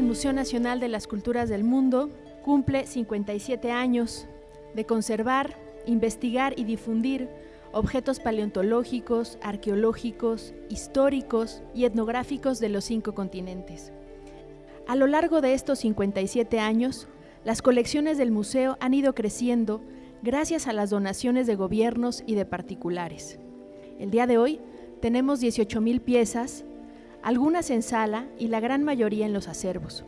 el Museo Nacional de las Culturas del Mundo cumple 57 años de conservar, investigar y difundir objetos paleontológicos, arqueológicos, históricos y etnográficos de los cinco continentes. A lo largo de estos 57 años, las colecciones del museo han ido creciendo gracias a las donaciones de gobiernos y de particulares. El día de hoy tenemos 18.000 piezas, algunas en sala y la gran mayoría en los acervos.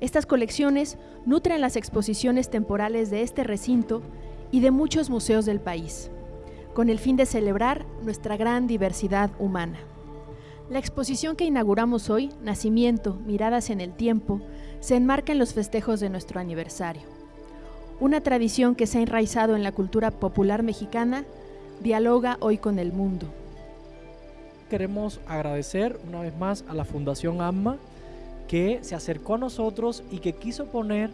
Estas colecciones nutren las exposiciones temporales de este recinto y de muchos museos del país, con el fin de celebrar nuestra gran diversidad humana. La exposición que inauguramos hoy, Nacimiento, Miradas en el Tiempo, se enmarca en los festejos de nuestro aniversario. Una tradición que se ha enraizado en la cultura popular mexicana, dialoga hoy con el mundo. Queremos agradecer una vez más a la Fundación AMMA que se acercó a nosotros y que quiso poner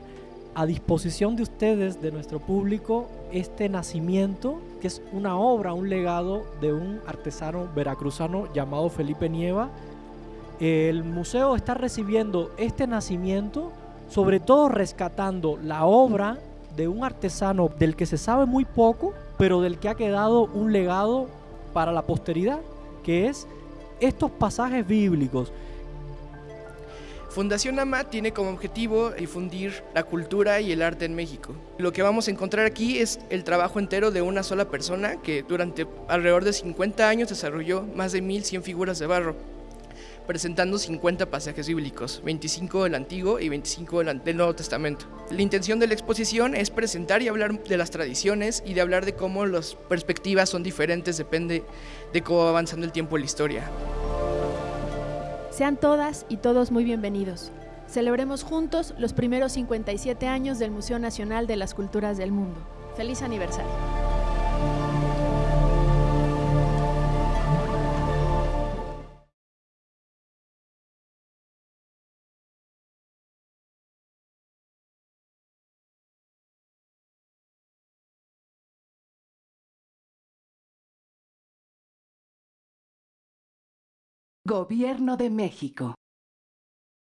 a disposición de ustedes, de nuestro público, este nacimiento, que es una obra, un legado de un artesano veracruzano llamado Felipe Nieva. El museo está recibiendo este nacimiento, sobre todo rescatando la obra de un artesano del que se sabe muy poco, pero del que ha quedado un legado para la posteridad, que es estos pasajes bíblicos Fundación AMA tiene como objetivo difundir la cultura y el arte en México. Lo que vamos a encontrar aquí es el trabajo entero de una sola persona que durante alrededor de 50 años desarrolló más de 1100 figuras de barro presentando 50 pasajes bíblicos, 25 del Antiguo y 25 del Nuevo Testamento. La intención de la exposición es presentar y hablar de las tradiciones y de hablar de cómo las perspectivas son diferentes, depende de cómo va avanzando el tiempo en la historia. Sean todas y todos muy bienvenidos. Celebremos juntos los primeros 57 años del Museo Nacional de las Culturas del Mundo. ¡Feliz aniversario! Gobierno de México.